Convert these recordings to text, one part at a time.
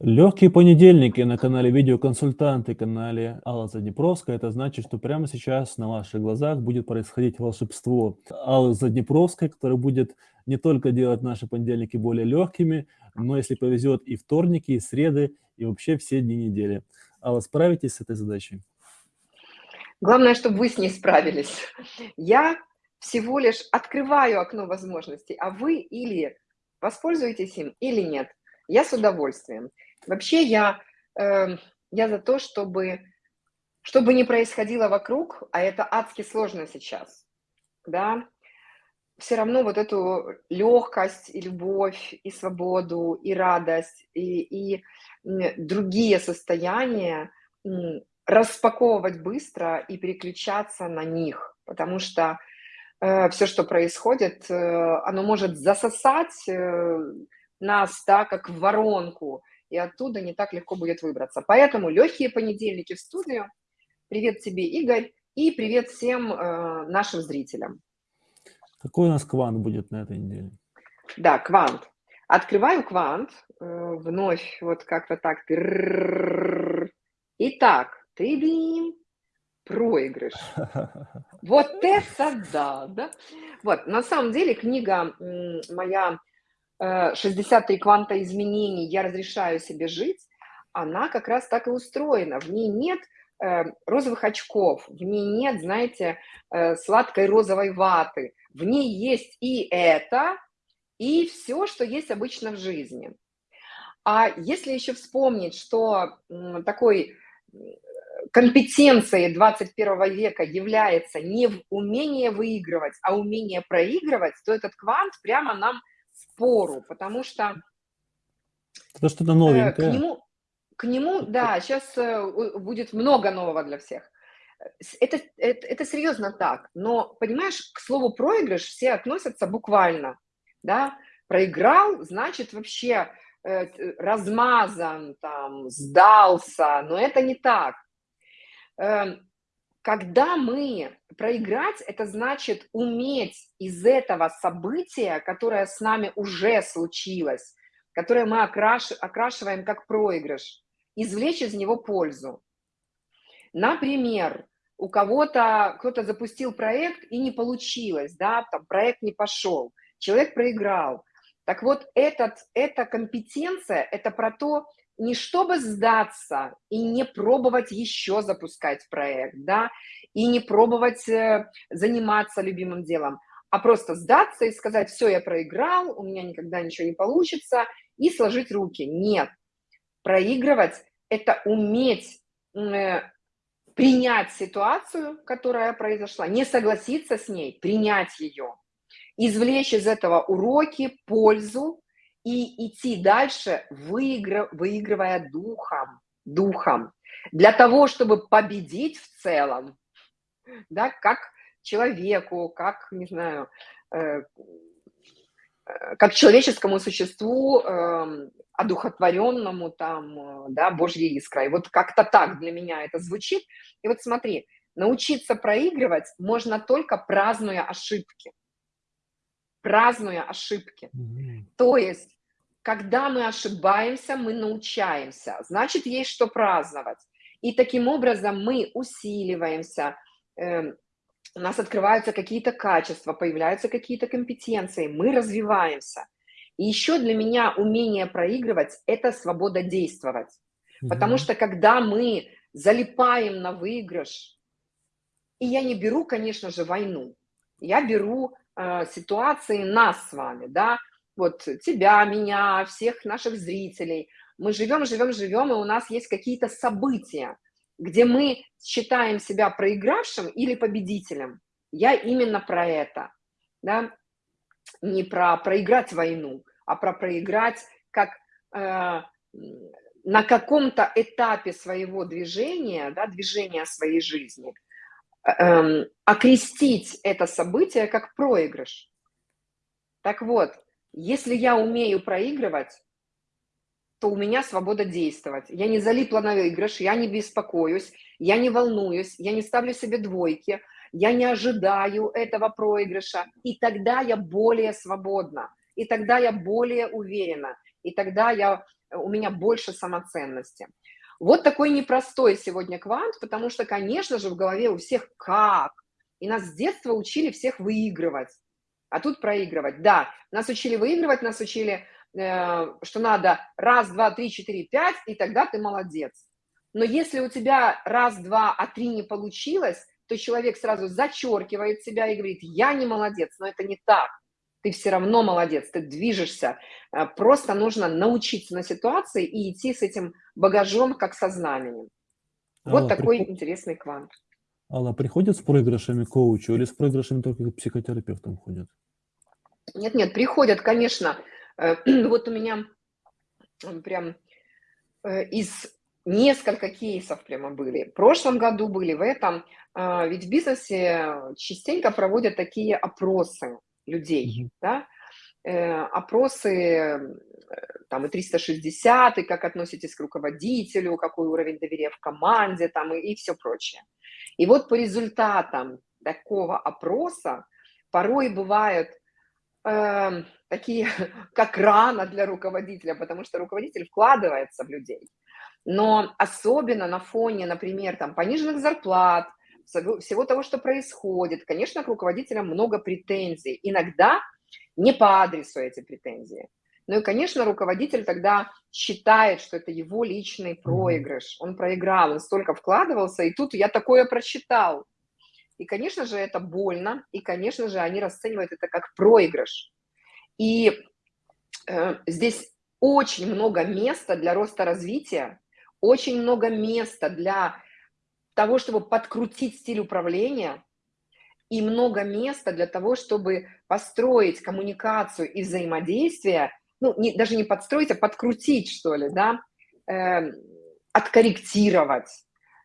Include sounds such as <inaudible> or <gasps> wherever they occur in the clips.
Легкие понедельники на канале Видеоконсультанты, канале Алла Заднепровская. Это значит, что прямо сейчас на ваших глазах будет происходить волшебство Аллы Заднепровской, которая будет не только делать наши понедельники более легкими, но, если повезет, и вторники, и среды, и вообще все дни недели. Алла, справитесь с этой задачей? Главное, чтобы вы с ней справились. Я всего лишь открываю окно возможностей, а вы или воспользуетесь им, или нет. Я с удовольствием. Вообще я, э, я за то, чтобы, чтобы не происходило вокруг, а это адски сложно сейчас, да, все равно вот эту легкость и любовь, и свободу, и радость, и, и другие состояния распаковывать быстро и переключаться на них, потому что э, все, что происходит, э, оно может засосать э, нас, да, как в воронку, и оттуда не так легко будет выбраться. Поэтому легкие понедельники в студию. Привет тебе, Игорь, и привет всем э, нашим зрителям. Какой у нас квант будет на этой неделе? Да, квант. Открываю квант, э, вновь вот как-то так. Итак, ты, проигрыш. Вот это да, да. Вот, на самом деле книга моя 63 э, кванта изменений, я разрешаю себе жить, она как раз так и устроена. В ней нет э, розовых очков, в ней нет, знаете, э, сладкой розовой ваты. В ней есть и это, и все, что есть обычно в жизни. А если еще вспомнить, что такой компетенцией 21 века является не умение выигрывать, а умение проигрывать, то этот квант прямо нам спору, потому что... Это что-то новенькое. К нему, к нему, да, сейчас э, будет много нового для всех. Это, это, это серьезно так, но, понимаешь, к слову проигрыш все относятся буквально, да, проиграл, значит вообще э, размазан, там, сдался, но это не так. Э, когда мы проиграть, это значит уметь из этого события, которое с нами уже случилось, которое мы окраш, окрашиваем как проигрыш, извлечь из него пользу. Например, у кого-то, кто-то запустил проект и не получилось, да, там проект не пошел, человек проиграл. Так вот, этот, эта компетенция, это про то, не чтобы сдаться и не пробовать еще запускать проект, да, и не пробовать э, заниматься любимым делом, а просто сдаться и сказать, все, я проиграл, у меня никогда ничего не получится, и сложить руки. Нет. Проигрывать – это уметь э, принять ситуацию, которая произошла, не согласиться с ней, принять ее, извлечь из этого уроки, пользу, и идти дальше, выигрыв, выигрывая духом, духом, для того, чтобы победить в целом, да, как человеку, как, не знаю, э, э как человеческому существу, э, одухотворенному там, э, да, Божьей искрой. Вот как-то так для меня это звучит. И вот смотри, научиться проигрывать можно только празднуя ошибки. Празднуя ошибки. То есть когда мы ошибаемся, мы научаемся, значит, есть что праздновать. И таким образом мы усиливаемся, э, у нас открываются какие-то качества, появляются какие-то компетенции, мы развиваемся. И еще для меня умение проигрывать – это свобода действовать. -hmm. Потому что когда мы залипаем на выигрыш, и я не беру, конечно же, войну, я беру э, ситуации нас с вами, да, вот тебя, меня, всех наших зрителей. Мы живем, живем, живем, и у нас есть какие-то события, где мы считаем себя проигравшим или победителем. Я именно про это, да, не про проиграть войну, а про проиграть как э, на каком-то этапе своего движения, да, движения своей жизни, э, э, окрестить это событие как проигрыш. Так вот, если я умею проигрывать, то у меня свобода действовать. Я не залипла на выигрыш, я не беспокоюсь, я не волнуюсь, я не ставлю себе двойки, я не ожидаю этого проигрыша, и тогда я более свободна, и тогда я более уверена, и тогда я у меня больше самоценности. Вот такой непростой сегодня квант, потому что, конечно же, в голове у всех как. И нас с детства учили всех выигрывать, а тут проигрывать. Да, нас учили выигрывать, нас учили, э, что надо раз, два, три, четыре, пять, и тогда ты молодец. Но если у тебя раз, два, а три не получилось, то человек сразу зачеркивает себя и говорит, я не молодец, но это не так. Ты все равно молодец, ты движешься. Э, просто нужно научиться на ситуации и идти с этим багажом, как со знаменем. Вот Алла, такой приход... интересный квант. Алла, приходят с проигрышами коучу или с проигрышами только к психотерапевтам ходят? Нет, нет, приходят, конечно. Э, <clears throat> вот у меня прям э, из несколько кейсов прямо были. В прошлом году были, в этом. А, ведь в бизнесе частенько проводят такие опросы людей, да, э, опросы там и 360, и как относитесь к руководителю, какой уровень доверия в команде, там и, и все прочее. И вот по результатам такого опроса порой бывают э, такие, <laughs> как рано для руководителя, потому что руководитель вкладывается в людей. Но особенно на фоне, например, там, пониженных зарплат, всего того, что происходит, конечно, к руководителям много претензий. Иногда не по адресу эти претензии. Ну и, конечно, руководитель тогда считает, что это его личный проигрыш. Он проиграл, он столько вкладывался, и тут я такое прочитал. И, конечно же, это больно, и, конечно же, они расценивают это как проигрыш. И э, здесь очень много места для роста развития, очень много места для того, чтобы подкрутить стиль управления, и много места для того, чтобы построить коммуникацию и взаимодействие, ну, не, даже не подстроить, а подкрутить, что ли, да, э, откорректировать.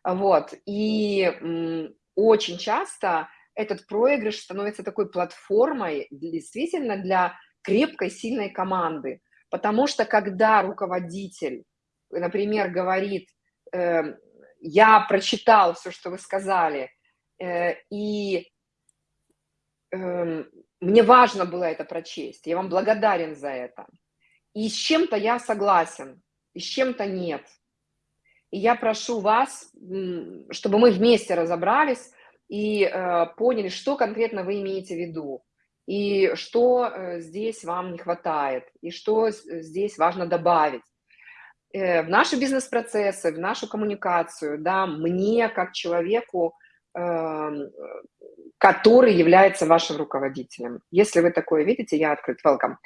Вот. И м, очень часто этот проигрыш становится такой платформой действительно для крепкой, сильной команды. Потому что когда руководитель, например, говорит, э, я прочитал все, что вы сказали, э, и э, мне важно было это прочесть, я вам благодарен за это. И с чем-то я согласен, и с чем-то нет. И я прошу вас, чтобы мы вместе разобрались и э, поняли, что конкретно вы имеете в виду, и что э, здесь вам не хватает, и что здесь важно добавить. Э, в наши бизнес-процессы, в нашу коммуникацию, да, мне как человеку, эм, который является вашим руководителем. Если вы такое видите, я открыт, welcome.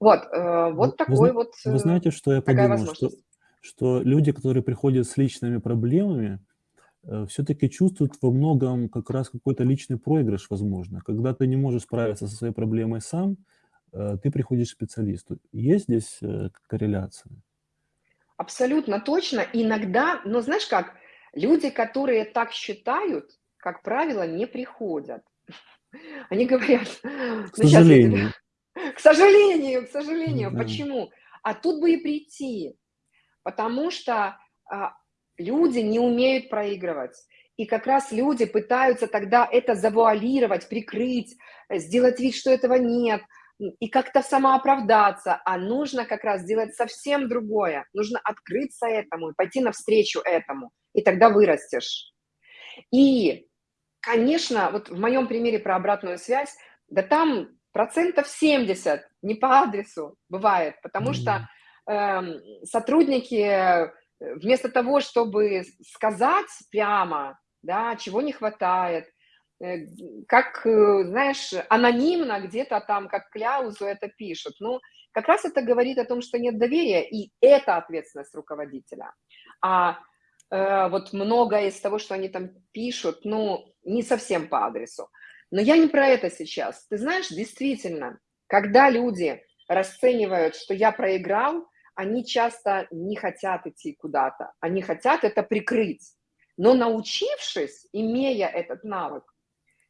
Вот, э, вот вы, такой вы, вот Вы знаете, что я подумал, что, что люди, которые приходят с личными проблемами, все-таки чувствуют во многом как раз какой-то личный проигрыш, возможно. Когда ты не можешь справиться со своей проблемой сам, ты приходишь к специалисту. Есть здесь корреляция? Абсолютно точно. Иногда, но знаешь как, люди, которые так считают, как правило, не приходят. <laughs> Они говорят... К сожалению. <laughs> К сожалению, к сожалению. Да. Почему? А тут бы и прийти. Потому что а, люди не умеют проигрывать. И как раз люди пытаются тогда это завуалировать, прикрыть, сделать вид, что этого нет, и как-то самооправдаться, а нужно как раз сделать совсем другое. Нужно открыться этому и пойти навстречу этому, и тогда вырастешь. И, конечно, вот в моем примере про обратную связь, да там процентов 70 не по адресу бывает, потому что э, сотрудники вместо того, чтобы сказать прямо, да, чего не хватает, как, э, знаешь, анонимно где-то там, как кляузу это пишут. Ну, как раз это говорит о том, что нет доверия, и это ответственность руководителя. А э, вот многое из того, что они там пишут, ну, не совсем по адресу. Но я не про это сейчас. Ты знаешь, действительно, когда люди расценивают, что я проиграл, они часто не хотят идти куда-то, они хотят это прикрыть. Но научившись, имея этот навык,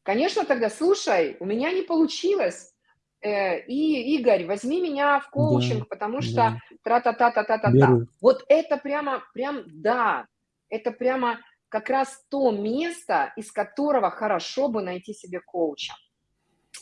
Конечно, тогда, слушай, у меня не получилось, э, и, Игорь, возьми меня в коучинг, да, потому что тра-та-та-та-та-та-та. Вот это прямо, прям, да, это прямо как раз то место, из которого хорошо бы найти себе коуча.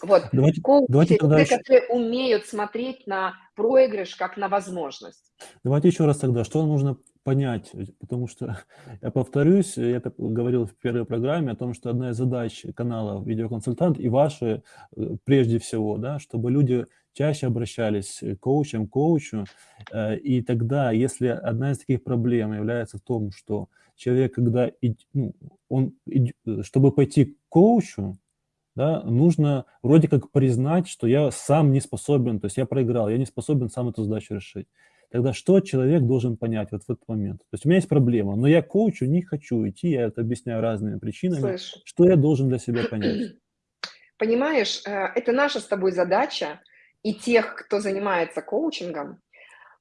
Вот, Давайте, коучи давайте тогда люди, еще, которые умеют смотреть на проигрыш как на возможность. давайте еще раз тогда, что нужно понять, э, потому что, <laughs> я повторюсь, я это говорил в первой программе о том, что одна из задач канала «Видеоконсультант» и ваши э, прежде всего, да, чтобы люди чаще обращались к коучам, к коучу, э, и тогда, если одна из таких проблем является в том, что человек, когда, ну, он, э, чтобы пойти к коучу, да, нужно вроде как признать, что я сам не способен, то есть я проиграл, я не способен сам эту задачу решить. Тогда что человек должен понять вот в этот момент? То есть у меня есть проблема, но я к коучу не хочу идти, я это объясняю разными причинами. Слышь, Что я должен для себя понять? <clears throat> понимаешь, э, это наша с тобой задача и тех, кто занимается коучингом,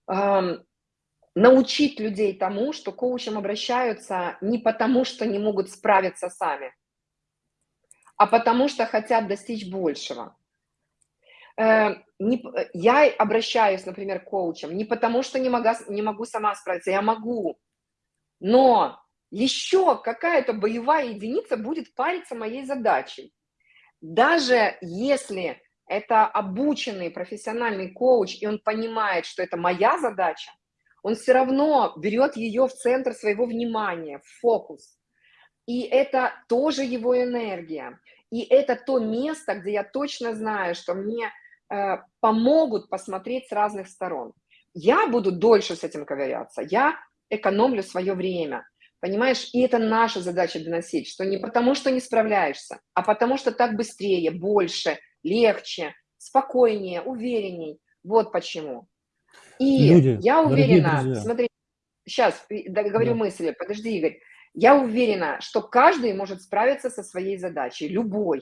ам, научить людей тому, что коучам обращаются не потому, что не могут справиться сами, а потому что хотят достичь большего. Э, не э, я обращаюсь, например, к коучам не потому, что не мога не могу сама справиться, я могу, но еще какая-то боевая единица будет париться моей задачей. Даже если это обученный профессиональный коуч, и он понимает, что это моя задача, он все равно берет ее в центр своего внимания, в фокус. И это тоже его энергия. И это то место, где я точно знаю, что мне помогут посмотреть с разных сторон. Я буду дольше с этим ковыряться, я экономлю свое время. Понимаешь, и это наша задача доносить, что не потому, что не справляешься, а потому, что так быстрее, больше, легче, спокойнее, уверенней. Вот почему. И Люди, я уверена, смотри, сейчас договорю да. мысль, подожди, Игорь. Я уверена, что каждый может справиться со своей задачей, любой.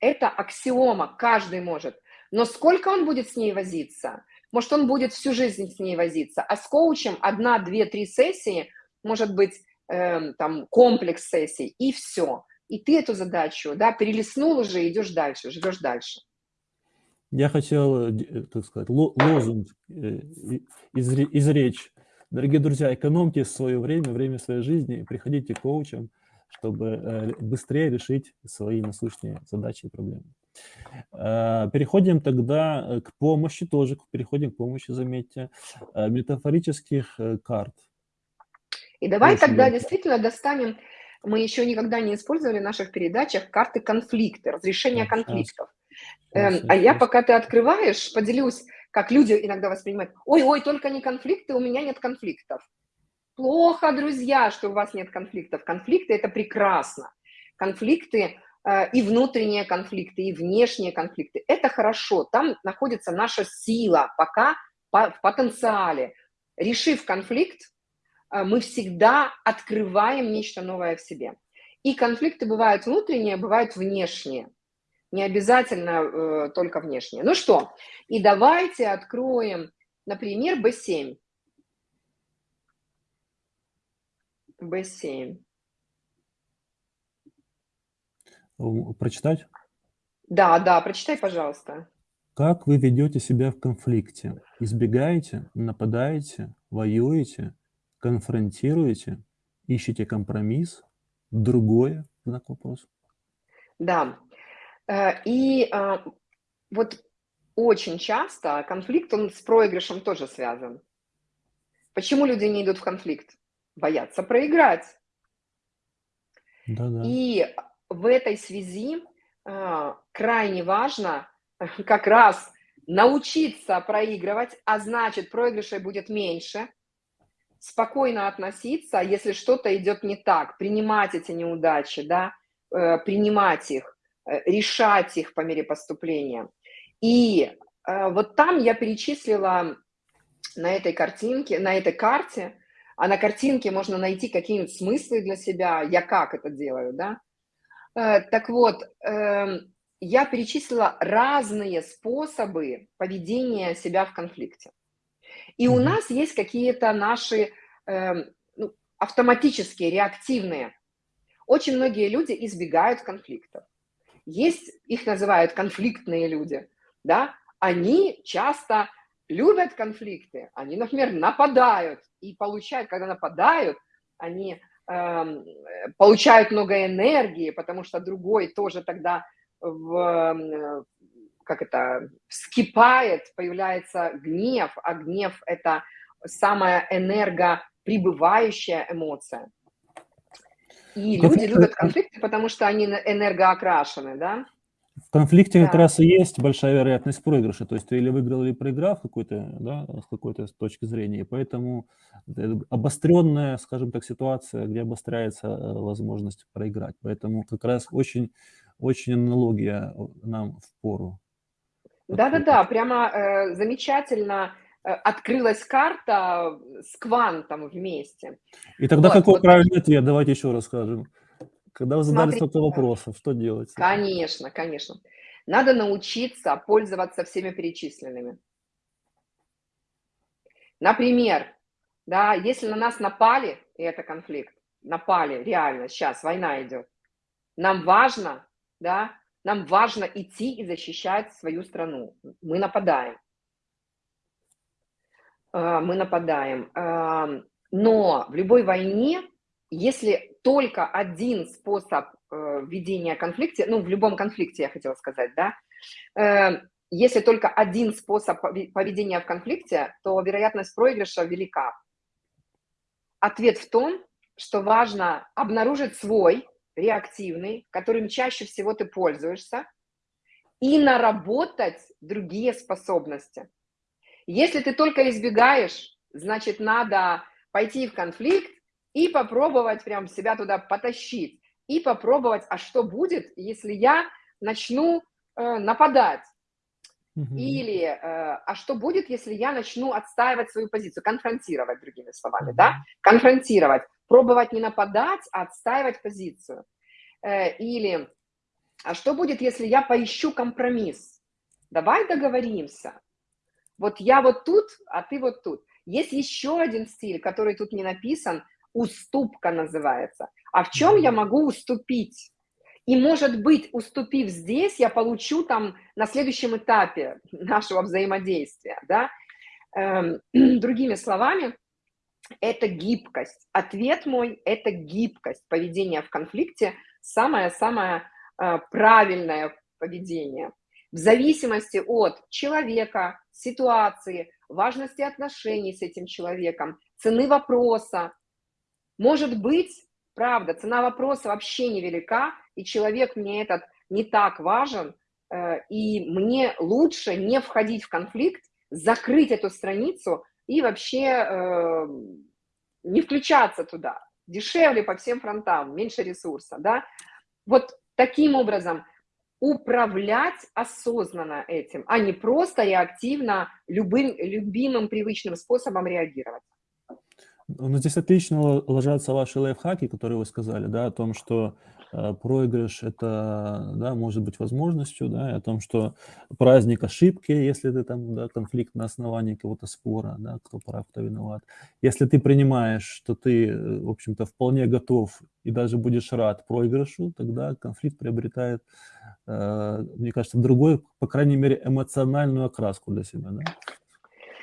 Это аксиома, каждый может. Но сколько он будет с ней возиться? Может, он будет всю жизнь с ней возиться, а с коучем одна, две, три сессии, может быть, э, там комплекс сессий, и все. И ты эту задачу, да, перелистнул уже, идешь дальше, живешь дальше. Я хотел, э, э, так сказать, ло- лозунг э, изречь. Дорогие друзья, экономьте свое время, время своей жизни, приходите к коучам, чтобы быстрее решить свои насущные задачи и проблемы. Э, Переходим тогда э, к помощи тоже, переходим к помощи, заметьте, э, метафорических карт. И давай Очень тогда действительно достанем, мы еще никогда не использовали в наших передачах карты конфликты, разрешения конфликтов. Эм, а я, пока ты открываешь, поделюсь, как люди иногда воспринимают. Ой-ой, только не конфликты, у меня нет конфликтов. Плохо, друзья, что у вас нет конфликтов. Конфликты – это прекрасно. Конфликты и внутренние конфликты, и внешние конфликты – это хорошо. Там находится наша сила, пока по- в потенциале. Решив конфликт, э, мы всегда открываем нечто новое в себе. И конфликты бывают внутренние, бывают внешние. Не обязательно э, только внешние. Ну что, и давайте откроем, например, B7. B7. М, Прочитать? Да, да, прочитай, пожалуйста. Как вы ведете себя в конфликте? Избегаете, нападаете, воюете, конфронтируете, ищете компромисс, другое, знак вопроса? Да. Э, И а, вот очень часто конфликт, он с проигрышем тоже связан. Почему люди не идут в конфликт? Боятся проиграть. Да-да. И в этой связи а, крайне важно <laughs> как раз научиться проигрывать, а значит проигрышей будет меньше, спокойно относиться, если что-то идет не так, принимать эти неудачи, да, э, принимать их, э, решать их по мере поступления. И э, вот там я перечислила на этой картинке, на этой карте, а на картинке можно найти какие-нибудь смыслы для себя, я как это делаю, да. Э, Так вот, эм, я перечислила разные способы поведения себя в конфликте. И у нас есть какие-то наши эм, ну, автоматические, реактивные. Очень многие люди избегают конфликтов. Есть, их называют конфликтные люди, да, они часто любят конфликты, они, например, нападают и получают, когда нападают, они получают много энергии, потому что другой тоже тогда в, как это, вскипает, появляется гнев, а гнев – это самая энергоприбывающая эмоция. И люди любят конфликты, потому что они энергоокрашены, да? В конфликте да. как раз и есть большая вероятность проигрыша. То есть ты или выиграл, или проиграл какой-то, да, с какой-то точки зрения. И поэтому обостренная, скажем так, ситуация, где обостряется э, возможность проиграть. Поэтому как раз очень, очень аналогия нам в пору. Да-да-да, прямо э, замечательно э, открылась карта с квантом вместе. И тогда вот, какой вот. правильный ответ? Давайте еще расскажем. Когда вы задали столько вопросов, что делать? Конечно, конечно. Надо научиться пользоваться всеми перечисленными. Например, да, если на нас напали, и это конфликт, напали, реально, сейчас война идет, нам важно, да, нам важно идти и защищать свою страну. Мы нападаем. А, мы нападаем. Но в любой войне если только один способ э, ведения конфликта, ну, в любом конфликте, я хотела сказать, да, э, если только один способ поведения в конфликте, то вероятность проигрыша велика. Ответ в том, что важно обнаружить свой реактивный, которым чаще всего ты пользуешься, и наработать другие способности. Если ты только избегаешь, значит, надо пойти в конфликт и попробовать прям себя туда потащить, и попробовать, а что будет, если я начну э, нападать, угу. или э, а что будет, если я начну отстаивать свою позицию, конфронтировать, другими словами, угу. да, конфронтировать, пробовать не нападать, а отстаивать позицию, э, или а что будет, если я поищу компромисс, давай договоримся, вот я вот тут, а ты вот тут. Есть еще один стиль, который тут не написан, уступка называется. А в чем я могу уступить? И, может быть, уступив здесь, я получу там на следующем этапе нашего взаимодействия, да? Эм, <clears throat> другими словами, это гибкость. Ответ мой – это гибкость. Поведение в конфликте – самое-самое э, правильное поведение. В зависимости от человека, ситуации, важности отношений с этим человеком, цены вопроса, может быть, правда, цена вопроса вообще невелика, и человек мне этот не так важен, э, и мне лучше не входить в конфликт, закрыть эту страницу и вообще э, не включаться туда. Дешевле по всем фронтам, меньше ресурса, да. Вот таким образом управлять осознанно этим, а не просто реактивно любым любимым привычным способом реагировать. Ну, здесь отлично ложатся ваши лайфхаки, которые вы сказали, да, о том, что э, проигрыш это, да, может быть возможностью, да, и о том, что праздник ошибки, если ты там, да, конфликт на основании какого-то спора, да, кто прав, кто виноват. Если ты принимаешь, что ты, э, в общем-то, вполне готов и даже будешь рад проигрышу, тогда конфликт приобретает, э, мне кажется, другой, по крайней мере, эмоциональную окраску для себя, да.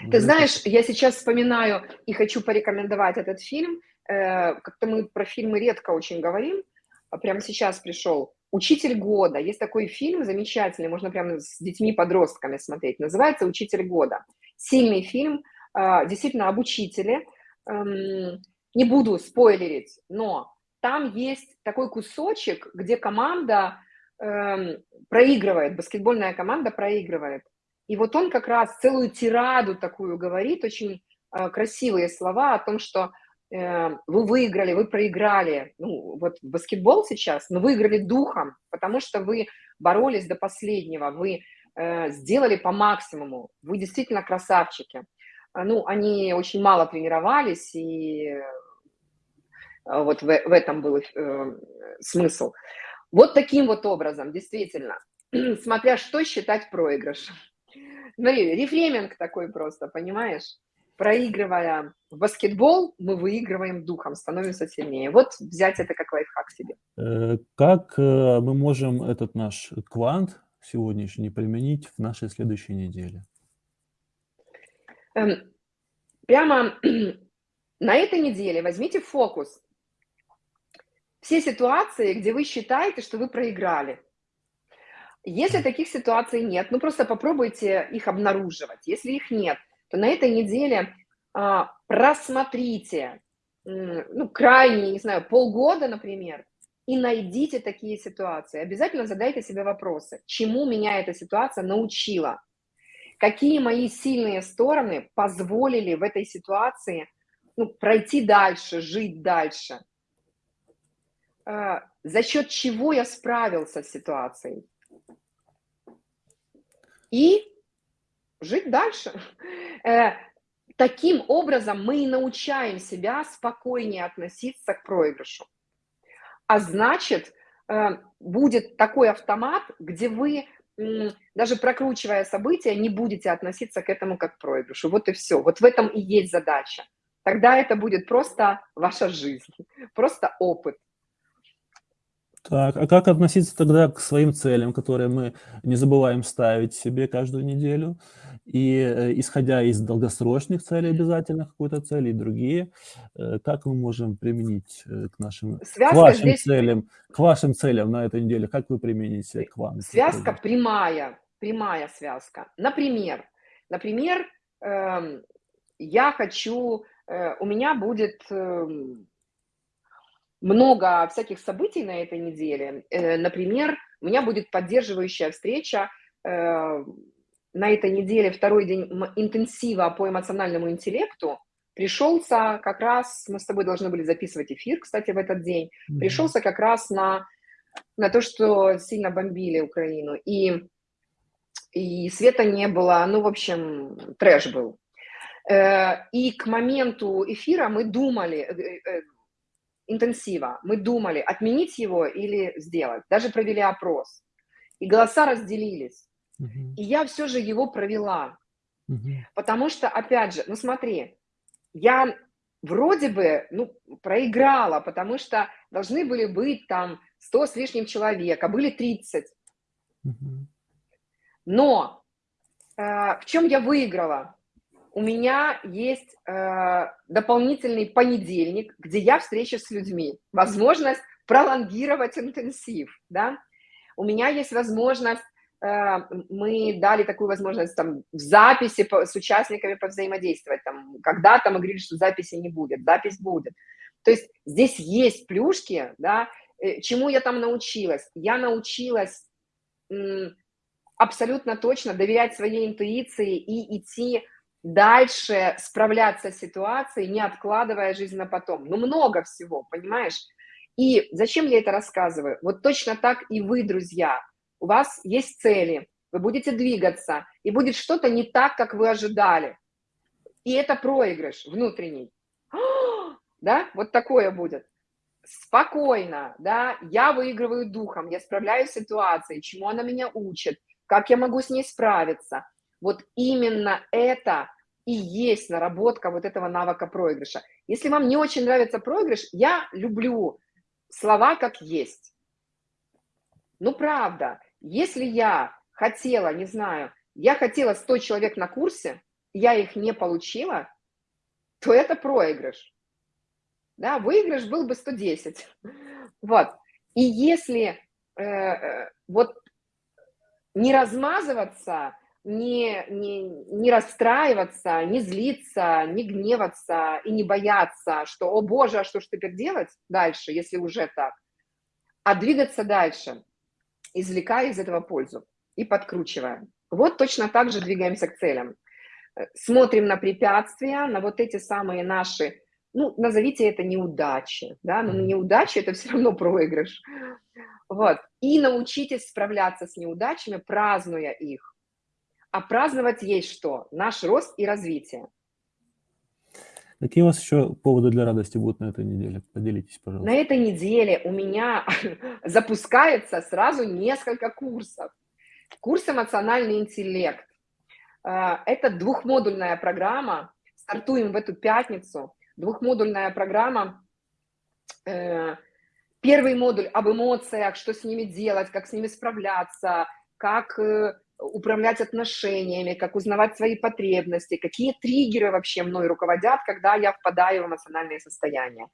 Ты знаешь, я сейчас вспоминаю и хочу порекомендовать этот фильм. Э, как-то мы про фильмы редко очень говорим. А прямо сейчас пришел. «Учитель года». Есть такой фильм замечательный, можно прямо с детьми-подростками смотреть. Называется «Учитель года». Сильный фильм, э, действительно об учителе. Эм, не буду спойлерить, но там есть такой кусочек, где команда эм, проигрывает, баскетбольная команда проигрывает. И вот он как раз целую тираду такую говорит, очень э, красивые слова о том, что э, вы выиграли, вы проиграли. Ну, вот баскетбол сейчас, но выиграли духом, потому что вы боролись до последнего, вы э, сделали по максимуму, вы действительно красавчики. Ну, они очень мало тренировались, и вот в, в этом был э, смысл. Вот таким вот образом, действительно, <clears throat> смотря что считать проигрышем. Смотри, рефреминг такой просто, понимаешь? Проигрывая в баскетбол, мы выигрываем духом, становимся сильнее. Вот взять это как лайфхак себе. Э, как э, мы можем этот наш квант сегодняшний применить в нашей следующей неделе? Эм, прямо <clears throat> на этой неделе возьмите фокус. Все ситуации, где вы считаете, что вы проиграли. Если таких ситуаций нет, ну просто попробуйте их обнаруживать. Если их нет, то на этой неделе а, просмотрите, ну, крайне, не знаю, полгода, например, и найдите такие ситуации. Обязательно задайте себе вопросы, чему меня эта ситуация научила, какие мои сильные стороны позволили в этой ситуации ну, пройти дальше, жить дальше, а, за счет чего я справился с ситуацией. И жить дальше. Э, таким образом мы и научаем себя спокойнее относиться к проигрышу. А значит, э, будет такой автомат, где вы, даже прокручивая события, не будете относиться к этому как к проигрышу. Вот и все. Вот в этом и есть задача. Тогда это будет просто ваша жизнь, <laughs> просто опыт. Так, а как относиться тогда к своим целям, которые мы не забываем ставить себе каждую неделю? И э, исходя из долгосрочных целей обязательно какой-то цели и другие, э, как мы можем применить э, к нашим, к вашим здесь... целям, к вашим целям на этой неделе, как вы примените к вам? Связка прямая, прямая связка. Например, например, э, я хочу, у меня будет э, много всяких событий на этой неделе. Э, например, у меня будет поддерживающая встреча э, на этой неделе, второй день интенсива по эмоциональному интеллекту. Пришелся как раз, мы с тобой должны были записывать эфир, кстати, в этот день, пришелся как раз на, на то, что сильно бомбили Украину. И, и света не было, ну, в общем, трэш был. Э, и к моменту эфира мы думали, интенсива. Мы думали, отменить его или сделать. Даже провели опрос. И голоса разделились. Uh -huh. И я все же его провела. Uh -huh. Потому что, опять же, ну смотри, я вроде бы ну, проиграла, потому что должны были быть там 100 с лишним человек, а были 30. Uh -huh. Но э, в чем я выиграла? У меня есть э, дополнительный понедельник, где я встреча с людьми, возможность пролонгировать интенсив, да. У меня есть возможность, э, мы дали такую возможность там в записи по, с участниками повзаимодействовать, там когда-то мы говорили, что записи не будет, запись будет. То есть здесь есть плюшки, да, э, чему я там научилась? Я научилась абсолютно точно доверять своей интуиции и идти дальше справляться с ситуацией, не откладывая жизнь на потом. Ну, много всего, понимаешь? И зачем я это рассказываю? Вот точно так и вы, друзья. У вас есть цели, вы будете двигаться, и будет что-то не так, как вы ожидали. И это проигрыш внутренний. <gasps> Да, вот такое будет. Спокойно, да, я выигрываю духом, я справляюсь с ситуацией, чему она меня учит, как я могу с ней справиться. Вот именно это и есть наработка вот этого навыка проигрыша. Если вам не очень нравится проигрыш, я люблю слова как есть. Ну, правда, если я хотела, не знаю, я хотела 100 человек на курсе, я их не получила, то это проигрыш. Да, выигрыш был бы 110. <laughs> Вот. И если э, э, вот не размазываться не, не, не расстраиваться, не злиться, не гневаться и не бояться, что, о боже, а что ж теперь делать дальше, если уже так, а двигаться дальше, извлекая из этого пользу и подкручивая. Вот точно так же двигаемся к целям. Смотрим на препятствия, на вот эти самые наши, ну, назовите это неудачи, да, но неудачи – это все равно проигрыш. Вот. И научитесь справляться с неудачами, празднуя их а праздновать есть что? Наш рост и развитие. Какие у вас еще поводы для радости будут на этой неделе? Поделитесь, пожалуйста. На этой неделе у меня <laughs> запускается сразу несколько курсов. Курс «Эмоциональный интеллект». А, это двухмодульная программа. Стартуем в эту пятницу. Двухмодульная программа. Э, первый модуль об эмоциях, что с ними делать, как с ними справляться, как э, управлять отношениями, как узнавать свои потребности, какие триггеры вообще мной руководят, когда я впадаю в эмоциональное состояние.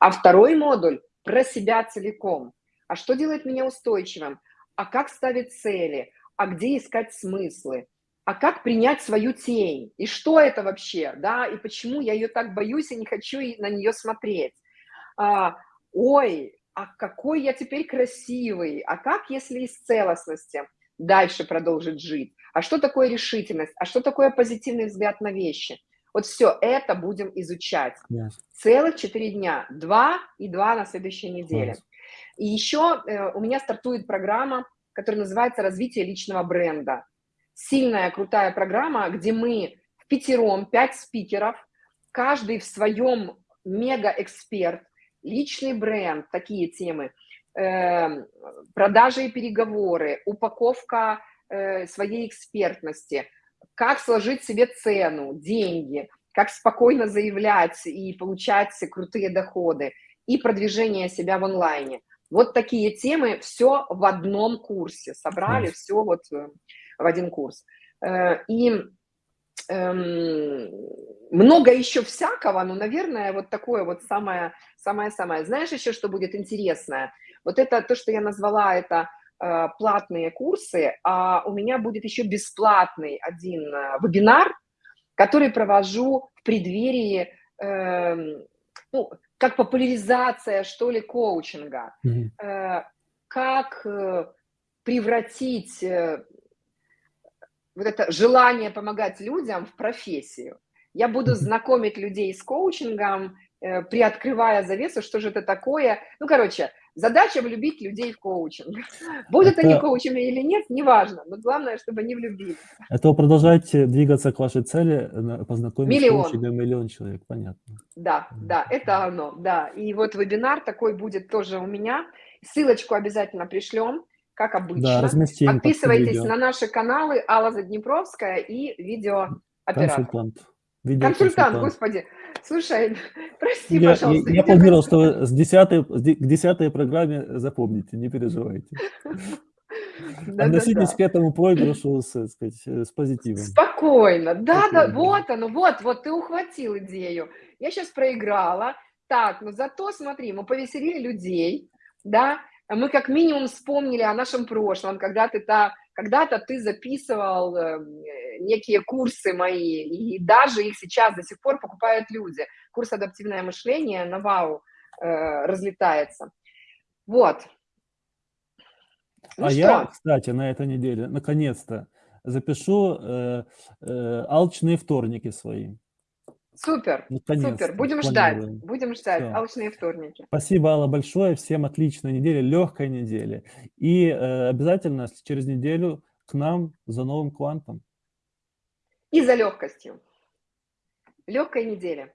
А второй модуль про себя целиком. А что делает меня устойчивым? а как ставить цели, а где искать смыслы, а как принять свою тень, и что это вообще, да, и почему я ее так боюсь и не хочу на нее смотреть. А, ой, а какой я теперь красивый, а как, если из целостности дальше продолжить жить, а что такое решительность, а что такое позитивный взгляд на вещи. Вот все это будем изучать. Yes. Целых четыре дня, два и два на следующей неделе. Yes. И еще э, у меня стартует программа, которая называется «Развитие личного бренда». Сильная, крутая программа, где мы в пятером, пять спикеров, каждый в своем мега-эксперт, личный бренд, такие темы, продажи и переговоры, упаковка э, своей экспертности, как сложить себе цену, деньги, как спокойно заявлять и получать крутые доходы, и продвижение себя в онлайне. Вот такие темы, все в одном курсе, собрали все вот э, в один курс. Э, и эм, много еще всякого, но, наверное, вот такое вот самое, самое-самое. Знаешь еще, что будет интересное? Вот это то, что я назвала, это э, платные курсы, а у меня будет еще бесплатный один вебинар, который провожу в преддверии, э, ну, как популяризация, что ли, коучинга, mm -hmm. как э, превратить э, вот это желание помогать людям в профессию. Я буду знакомить людей с коучингом, приоткрывая завесу, что же это такое. Ну, короче, Задача влюбить людей в коучинг. <laughs> Будут это... они коучами или нет, неважно, но главное, чтобы они влюбились. Это вы продолжаете двигаться к вашей цели, познакомить миллион. с коучингом миллион человек, понятно. Да, да, это оно, да. И вот вебинар такой будет тоже у меня. Ссылочку обязательно пришлем, как обычно. Да, разместим. Подписывайтесь на наши каналы Алла Заднепровская и видеооператор. Консультант. Консультант, господи. Слушай, <laughs> прости, я, пожалуйста. Я, я планировал, что с 10 к десятой программе запомните, не переживайте. <laughs> Относитесь к этому проигрышу с, сказать, с позитивом. Спокойно. Да, да, вот оно, вот, вот ты ухватил идею. Я сейчас проиграла. Так, но зато, смотри, мы повеселили людей, да, мы как минимум вспомнили о нашем прошлом, когда ты та когда-то ты записывал э, некие курсы мои, и даже их сейчас до сих пор покупают люди. Курс «Адаптивное мышление» на ВАУ э, разлетается. Вот. Ну а что? я, кстати, на этой неделе, наконец-то, запишу э, э, алчные вторники свои. Супер, супер. Будем ждать, будем ждать. Все. Алчные вторники. Спасибо, Алла, большое. Всем отличной недели, легкой недели. И э, обязательно через неделю к нам за новым квантом. И за легкостью. Легкой недели.